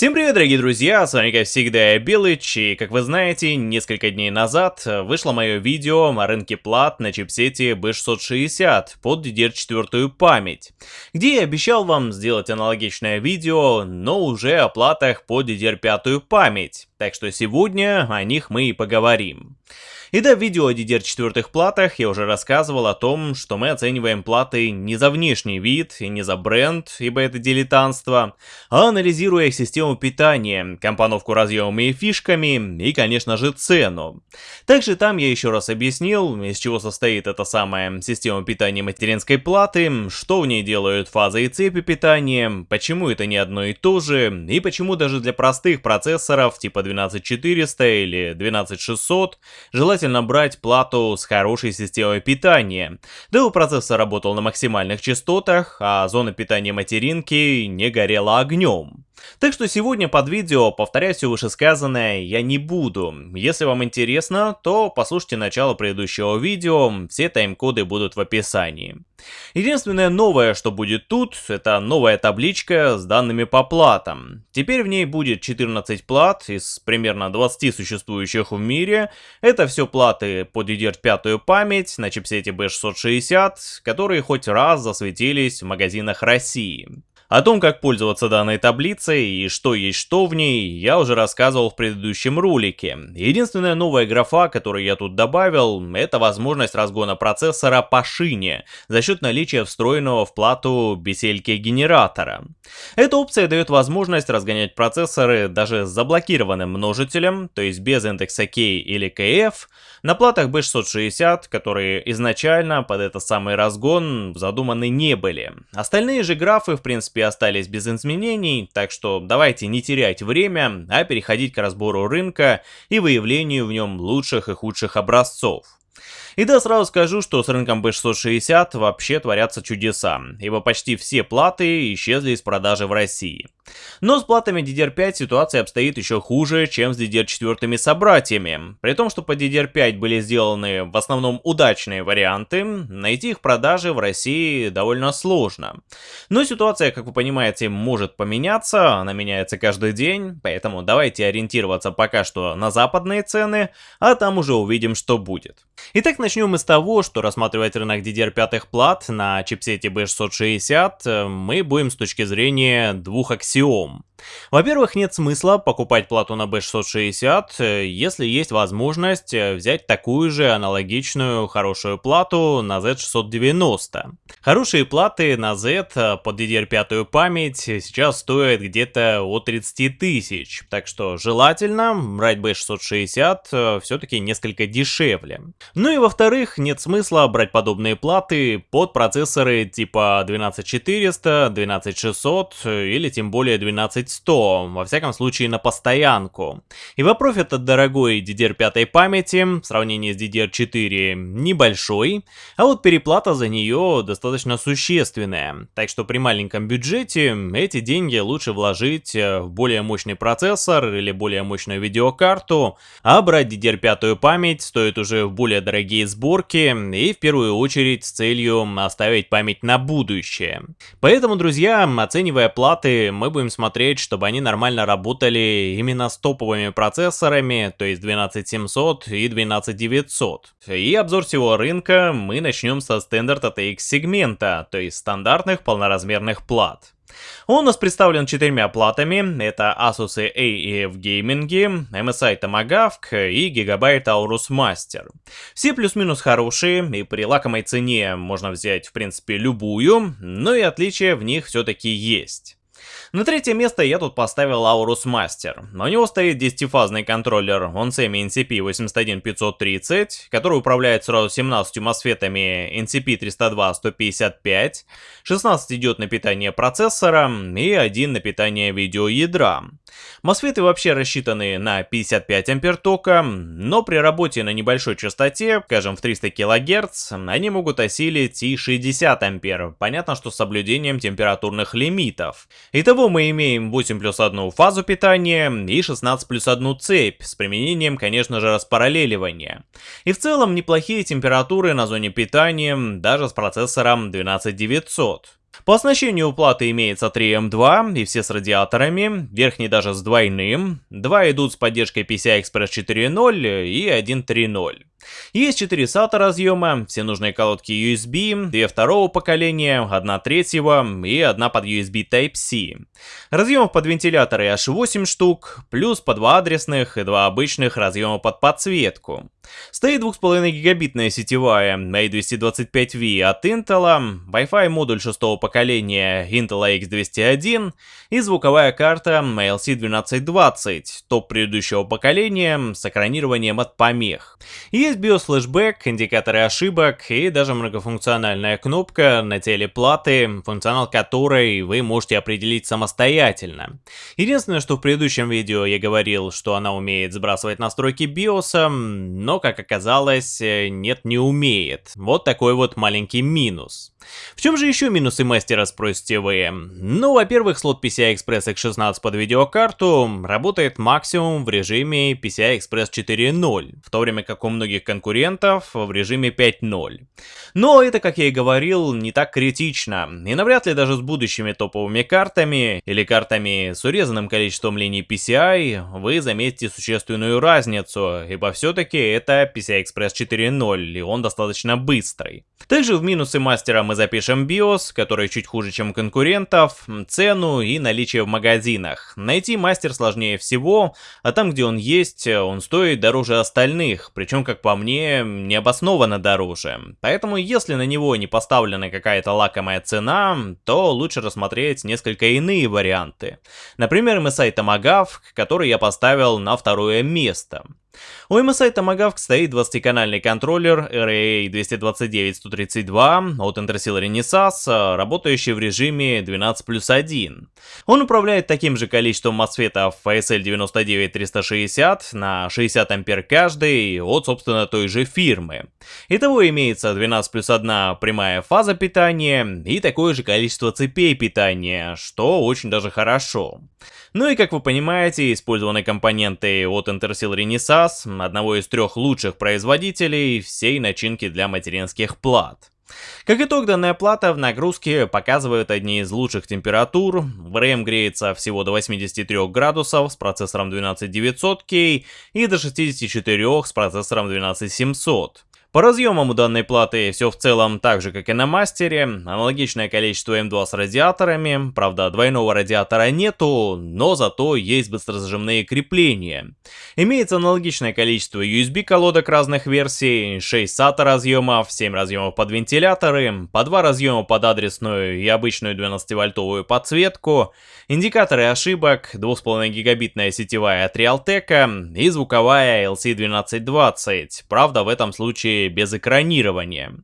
Всем привет, дорогие друзья, с вами как всегда я Белыч, и как вы знаете, несколько дней назад вышло мое видео о рынке плат на чипсете B660 под DDR4 память, где я обещал вам сделать аналогичное видео, но уже о платах под DDR5 память, так что сегодня о них мы и поговорим. И да, в видео о DDR4 платах я уже рассказывал о том, что мы оцениваем платы не за внешний вид и не за бренд, ибо это дилетантство, а анализируя систему питания, компоновку разъемами и фишками и, конечно же, цену. Также там я еще раз объяснил, из чего состоит эта самая система питания материнской платы, что в ней делают фазы и цепи питания, почему это не одно и то же, и почему даже для простых процессоров типа 12400 или 12600 желательно брать плату с хорошей системой питания. Да у процессора работал на максимальных частотах, а зона питания материнки не горела огнем. Так что сегодня под видео повторять все вышесказанное я не буду. Если вам интересно, то послушайте начало предыдущего видео, все тайм-коды будут в описании. Единственное новое, что будет тут, это новая табличка с данными по платам. Теперь в ней будет 14 плат из примерно 20 существующих в мире. Это все платы под DDR5 память на чипсете B660, которые хоть раз засветились в магазинах России. О том, как пользоваться данной таблицей и что есть что в ней, я уже рассказывал в предыдущем ролике. Единственная новая графа, которую я тут добавил, это возможность разгона процессора по шине за счет наличия встроенного в плату бесельки генератора. Эта опция дает возможность разгонять процессоры даже с заблокированным множителем, то есть без индекса K или KF, на платах B660, которые изначально под этот самый разгон задуманы не были. Остальные же графы в принципе принципе остались без изменений, так что давайте не терять время, а переходить к разбору рынка и выявлению в нем лучших и худших образцов. И да, сразу скажу, что с рынком B660 вообще творятся чудеса, ибо почти все платы исчезли из продажи в России. Но с платами DDR5 ситуация обстоит еще хуже, чем с DDR4 собратьями. При том, что по DDR5 были сделаны в основном удачные варианты, найти их продажи в России довольно сложно. Но ситуация, как вы понимаете, может поменяться, она меняется каждый день, поэтому давайте ориентироваться пока что на западные цены, а там уже увидим, что будет. Итак, начнем мы с того, что рассматривать рынок DDR5 плат на чипсете B660 э, мы будем с точки зрения двух аксиом аксиом. Во-первых, нет смысла покупать плату на B660, э, если есть возможность э, взять такую же аналогичную хорошую плату на Z690. Хорошие платы на Z э, под DDR5 память сейчас стоят где-то от 30 тысяч, так что желательно брать B660 все-таки несколько дешевле. Ну и во-вторых, нет смысла брать подобные платы под процессоры типа 12400, 12600 или тем более 12 100, во всяком случае на постоянку. И вопрос от дорогой DDR5 памяти в сравнении с DDR4 небольшой, а вот переплата за нее достаточно существенная. Так что при маленьком бюджете эти деньги лучше вложить в более мощный процессор или более мощную видеокарту, а брать DDR5 память стоит уже в более дорогие сборки и в первую очередь с целью оставить память на будущее. Поэтому, друзья, оценивая платы, мы будем смотреть, чтобы они нормально работали именно с топовыми процессорами, то есть 12700 и 12900. И обзор всего рынка мы начнем со Standard ATX сегмента, то есть стандартных полноразмерных плат. Он у нас представлен четырьмя платами, это Asus AEF Gaming, MSI Tomahawk и Gigabyte Aorus Master. Все плюс-минус хорошие, и при лакомой цене можно взять в принципе любую, но и отличия в них все-таки есть. На третье место я тут поставил Aorus Master. У него стоит 10-фазный контроллер OnSemi NCP 81530, который управляет сразу 17 мосфетами NCP 302-155, 16 идет на питание процессора и 1 на питание видеоядра. Мосфеты вообще рассчитаны на 55 ампер тока, но при работе на небольшой частоте, скажем в 300 кГц, они могут осилить и 60 ампер, понятно, что с соблюдением температурных лимитов. Итого мы имеем 8 плюс 1 фазу питания и 16 плюс 1 цепь, с применением, конечно же, распараллеливания. И в целом неплохие температуры на зоне питания, даже с процессором 12900. По оснащению платы имеется 3 М2 и все с радиаторами, верхний даже с двойным, два идут с поддержкой PCI Express 4.0 и 1.3.0. Есть 4 SATA разъема, все нужные колодки USB, 2 второго поколения, 1 третьего и 1 под USB Type-C. Разъемов под вентиляторы аж 8 штук, плюс по 2 адресных и 2 обычных разъема под подсветку. Стоит 2,5 гигабитная сетевая A225V от Intel, Wi-Fi модуль 6 поколения Intel X201 и звуковая карта ALC1220, топ предыдущего поколения с экранированием от помех. Есть BIOS флешбэк, индикаторы ошибок и даже многофункциональная кнопка на теле платы, функционал которой вы можете определить самостоятельно. Единственное, что в предыдущем видео я говорил, что она умеет сбрасывать настройки BIOS, но как оказалось, нет, не умеет. Вот такой вот маленький минус. В чем же еще минусы мастера, спросите вы? Ну, во-первых, слот PCI Express X16 под видеокарту работает максимум в режиме PCI Express 4.0, в то время как у многих конкурентов в режиме 5.0. Но это, как я и говорил, не так критично, и навряд ли даже с будущими топовыми картами или картами с урезанным количеством линий PCI вы заметите существенную разницу, ибо все-таки это PCI Express 4.0, и он достаточно быстрый. Также в минусы мастера мы запишем BIOS, который чуть хуже, чем конкурентов, цену и наличие в магазинах. Найти мастер сложнее всего, а там, где он есть, он стоит дороже остальных, причем, как по мне, необоснованно дороже. Поэтому, если на него не поставлена какая-то лакомая цена, то лучше рассмотреть несколько иные варианты. Например, MSI Tomahawk, который я поставил на второе место. У MSI Tomahawk стоит 20-канальный контроллер RA229-132 от Intersil Renesas, работающий в режиме 12 плюс 1. Он управляет таким же количеством мосфетов FSL99360 на 60 ампер каждый от, собственно, той же фирмы. Итого имеется 12 плюс 1 прямая фаза питания и такое же количество цепей питания, что очень даже хорошо. Ну и как вы понимаете, использованы компоненты от Intersil Renesas, одного из трех лучших производителей всей начинки для материнских плат. Как итог, данная плата в нагрузке показывает одни из лучших температур. VRAM греется всего до 83 градусов с процессором 12900K и до 64 с процессором 12700. По разъемам у данной платы все в целом так же, как и на мастере. Аналогичное количество М2 с радиаторами. Правда, двойного радиатора нету, но зато есть быстрозажимные крепления. Имеется аналогичное количество USB колодок разных версий, 6 SATA разъемов, 7 разъемов под вентиляторы, по 2 разъема под адресную и обычную 12-вольтовую подсветку, индикаторы ошибок, 2,5 гигабитная сетевая от Realtek и звуковая LC1220. Правда, в этом случае без экранирования.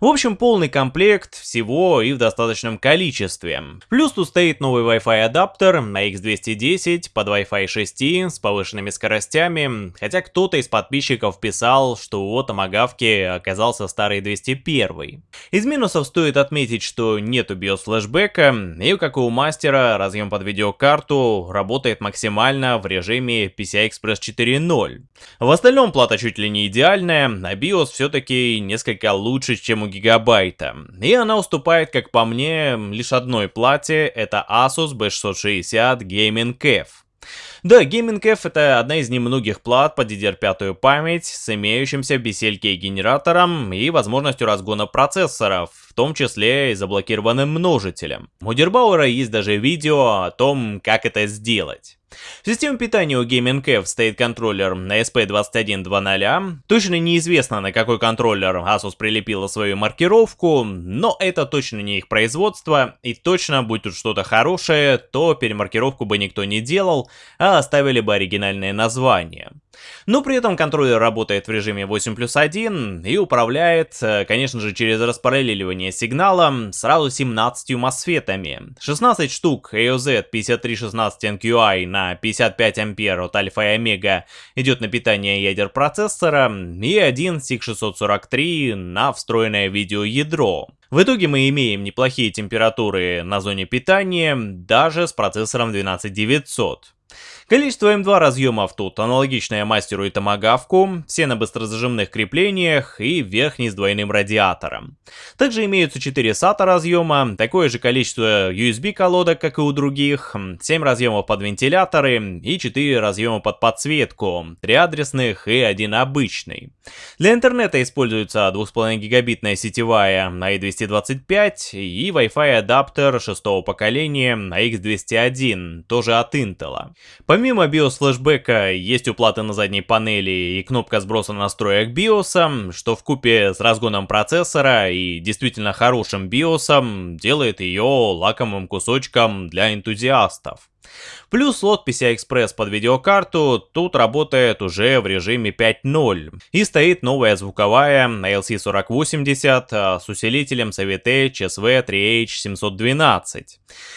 В общем, полный комплект всего и в достаточном количестве. Плюс тут стоит новый Wi-Fi адаптер на X210 под Wi-Fi 6 с повышенными скоростями, хотя кто-то из подписчиков писал, что у Томагавки оказался старый 201. Из минусов стоит отметить, что нету BIOS флешбека, и как и у мастера, разъем под видеокарту работает максимально в режиме PCI Express 4.0. В остальном плата чуть ли не идеальная, а BIOS все-таки несколько лучше, чем у Гигабайта. И она уступает, как по мне, лишь одной плате, это Asus B660 Gaming Cave. Да, Gaming F это одна из немногих плат под DDR5 память с имеющимся BCLK генератором и возможностью разгона процессоров, в том числе и заблокированным множителем. У Дербауэра есть даже видео о том, как это сделать. В системе питания у Gaming F стоит контроллер на SP2120. Точно неизвестно, на какой контроллер Asus прилепила свою маркировку, но это точно не их производство, и точно, будь тут что-то хорошее, то перемаркировку бы никто не делал, а оставили бы оригинальное название. Но при этом контроллер работает в режиме 8 плюс 1 и управляет, э, конечно же, через распараллеливание сигнала сразу 17 мосфетами. 16 штук AOZ 5316NQI на 55 ампер от альфа и омега идет на питание ядер процессора и один SIG643 на встроенное видеоядро. В итоге мы имеем неплохие температуры на зоне питания даже с процессором 12900. Количество М2 разъемов тут аналогичное мастеру и томагавку, все на быстрозажимных креплениях и верхний с двойным радиатором. Также имеются 4 SATA разъема, такое же количество USB колодок, как и у других, 7 разъемов под вентиляторы и 4 разъема под подсветку, 3 адресных и один обычный. Для интернета используется 2,5 гигабитная сетевая AX225 и Wi-Fi адаптер шестого поколения AX201, тоже от Intel. Помимо BIOS флешбека есть уплаты на задней панели и кнопка сброса настроек BIOS, что в купе с разгоном процессора и действительно хорошим BIOS делает ее лакомым кусочком для энтузиастов. Плюс слот PCI-Express под видеокарту тут работает уже в режиме 5.0. И стоит новая звуковая ALC4080 а, с усилителем CVT HSV3H712.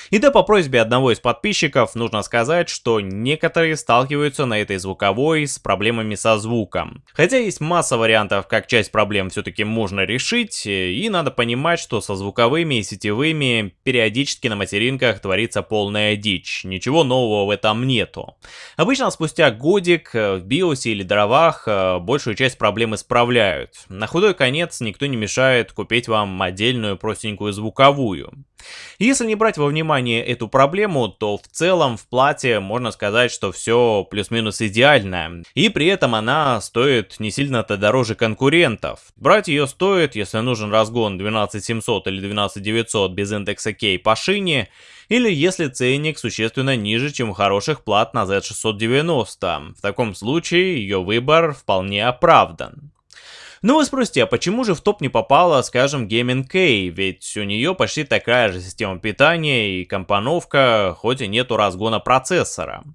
И да, по просьбе одного из подписчиков нужно сказать, что некоторые сталкиваются на этой звуковой с проблемами со звуком. Хотя есть масса вариантов, как часть проблем все-таки можно решить, и надо понимать, что со звуковыми и сетевыми периодически на материнках творится полная дичь. Ничего нового в этом нету. Обычно спустя годик э, в биосе или дровах э, большую часть проблем исправляют. На худой конец никто не мешает купить вам отдельную простенькую звуковую. Если не брать во внимание эту проблему, то в целом в плате можно сказать, что все плюс-минус идеально. И при этом она стоит не сильно-то дороже конкурентов. Брать ее стоит, если нужен разгон 12700 или 12900 без индекса K по шине, или если ценник существенно ниже, чем у хороших плат на Z690. В таком случае ее выбор вполне оправдан. Ну вы спросите, а почему же в топ не попала, скажем, Gaming K? Ведь у нее почти такая же система питания и компоновка, хоть и нету разгона процессора.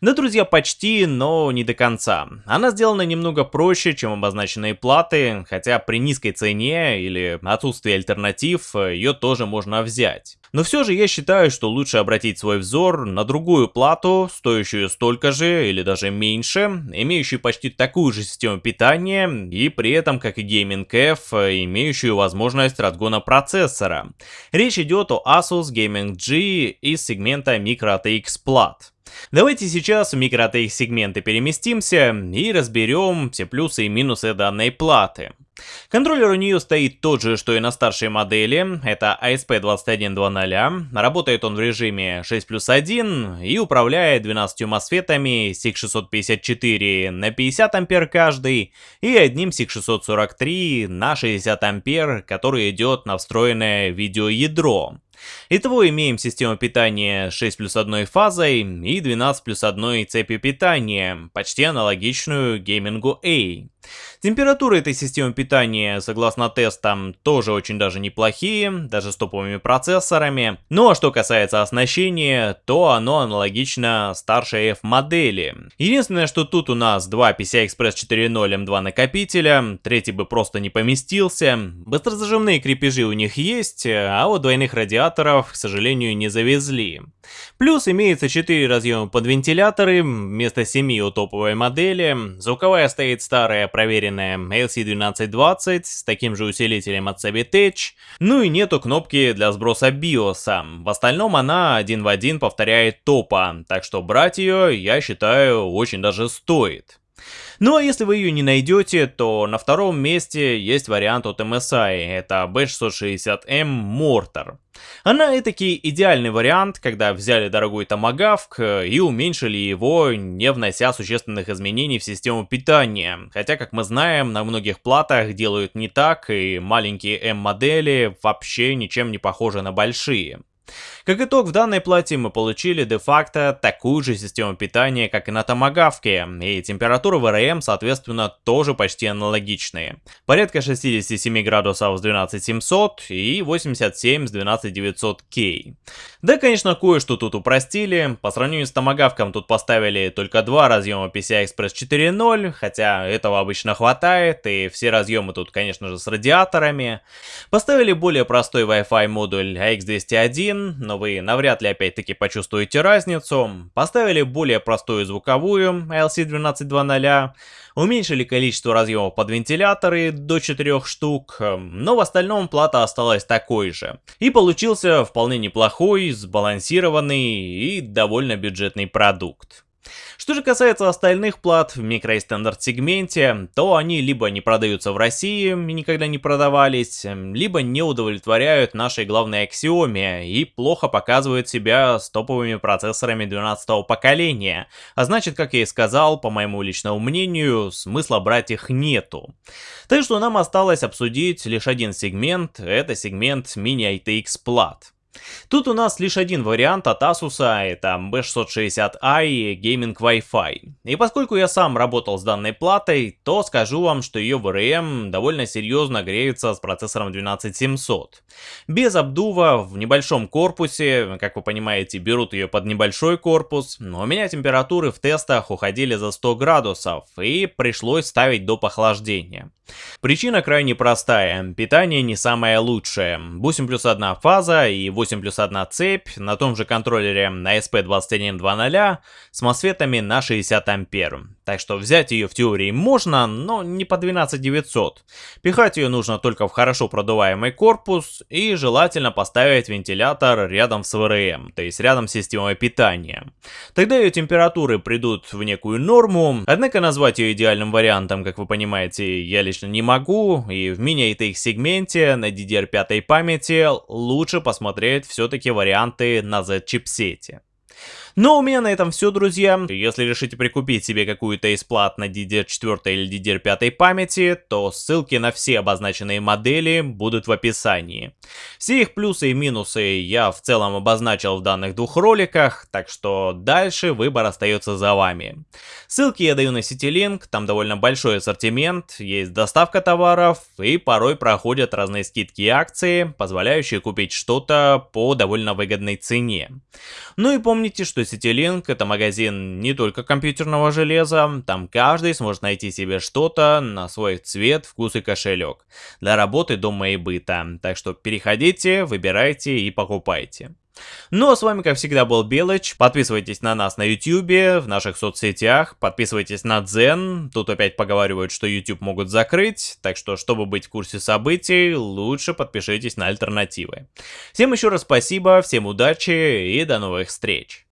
Да, друзья, почти, но не до конца. Она сделана немного проще, чем обозначенные платы, хотя при низкой цене или отсутствии альтернатив ее тоже можно взять. Но все же я считаю, что лучше обратить свой взор на другую плату, стоящую столько же или даже меньше, имеющую почти такую же систему питания и при этом, как и Gaming F, имеющую возможность разгона процессора. Речь идет о Asus Gaming G из сегмента MicroTX плат. Давайте сейчас в микро-ATX сегменты переместимся и разберем все плюсы и минусы данной платы. Контроллер у нее стоит тот же, что и на старшей модели, это ASP2100, работает он в режиме 6 плюс 1 и управляет 12 мосфетами SIG654 на 50 ампер каждый и одним SIG643 на 60 ампер, который идет на встроенное видеоядро. Итого имеем систему питания 6 плюс 1 фазой и 12 плюс 1 цепью питания, почти аналогичную геймингу A. Температуры этой системы питания, согласно тестам, тоже очень даже неплохие, даже с топовыми процессорами. Ну а что касается оснащения, то оно аналогично старшей F-модели. Единственное, что тут у нас два PCI-Express 4.0 M2 накопителя, третий бы просто не поместился. Быстрозажимные крепежи у них есть, а вот двойных радиаторов, к сожалению, не завезли. Плюс имеется 4 разъема под вентиляторы, вместо 7 у топовой модели. Звуковая стоит старая, проверенная LC1220 с таким же усилителем от Savitech. Ну и нету кнопки для сброса BIOS. В остальном она один в один повторяет топа, так что брать ее, я считаю, очень даже стоит. Ну а если вы ее не найдете, то на втором месте есть вариант от MSI, это B660M Mortar. Она этакий идеальный вариант, когда взяли дорогой томагавк э, и уменьшили его, не внося существенных изменений в систему питания. Хотя, как мы знаем, на многих платах делают не так, и маленькие M-модели вообще ничем не похожи на большие. Как итог, в данной плате мы получили де-факто такую же систему питания, как и на томагавке, и температуры в РМ, соответственно, тоже почти аналогичные. Порядка 67 градусов с 12700 и 87 с 12900K. Да, конечно, кое-что тут упростили, по сравнению с томагавком тут поставили только два разъема PCI-Express 4.0, хотя этого обычно хватает, и все разъемы тут, конечно же, с радиаторами. Поставили более простой Wi-Fi модуль AX201, но вы навряд ли опять-таки почувствуете разницу. Поставили более простую звуковую LC1220, уменьшили количество разъемов под вентиляторы до 4 штук, но в остальном плата осталась такой же. И получился вполне неплохой, сбалансированный и довольно бюджетный продукт. Что же касается остальных плат в микро и стандарт сегменте, то они либо не продаются в России и никогда не продавались, либо не удовлетворяют нашей главной аксиоме и плохо показывают себя с топовыми процессорами 12 поколения. А значит, как я и сказал, по моему личному мнению, смысла брать их нету. Так что нам осталось обсудить лишь один сегмент, это сегмент Mini ITX плат. Тут у нас лишь один вариант от Asus, это B660i Gaming Wi-Fi. И поскольку я сам работал с данной платой, то скажу вам, что ее VRM довольно серьезно греется с процессором 12700. Без обдува, в небольшом корпусе, как вы понимаете, берут ее под небольшой корпус, но у меня температуры в тестах уходили за 100 градусов, и пришлось ставить до охлаждения. Причина крайне простая, питание не самое лучшее. 8 плюс 1 фаза и 8 плюс 1 цепь на том же контроллере на SP2120 с мосфетами на 60 ампер. Так что взять ее в теории можно, но не по 12900. Пихать ее нужно только в хорошо продуваемый корпус и желательно поставить вентилятор рядом с ВРМ, то есть рядом с системой питания. Тогда ее температуры придут в некую норму, однако назвать ее идеальным вариантом, как вы понимаете, я лично не могу, и в мини-ATX сегменте на DDR5 памяти лучше посмотреть все-таки варианты на Z-чипсете. Но у меня на этом все, друзья. Если решите прикупить себе какую-то из плат на DDR4 или DDR5 памяти, то ссылки на все обозначенные модели будут в описании. Все их плюсы и минусы я в целом обозначил в данных двух роликах, так что дальше выбор остается за вами. Ссылки я даю на CityLink, там довольно большой ассортимент, есть доставка товаров и порой проходят разные скидки и акции, позволяющие купить что-то по довольно выгодной цене. Ну и помните, что CityLink это магазин не только компьютерного железа, там каждый сможет найти себе что-то на свой цвет, вкус и кошелек. Для работы, дома и быта. Так что переходите, выбирайте и покупайте. Ну а с вами как всегда был Белыч, подписывайтесь на нас на YouTube, в наших соцсетях, подписывайтесь на Дзен, тут опять поговаривают, что YouTube могут закрыть, так что чтобы быть в курсе событий, лучше подпишитесь на альтернативы. Всем еще раз спасибо, всем удачи и до новых встреч!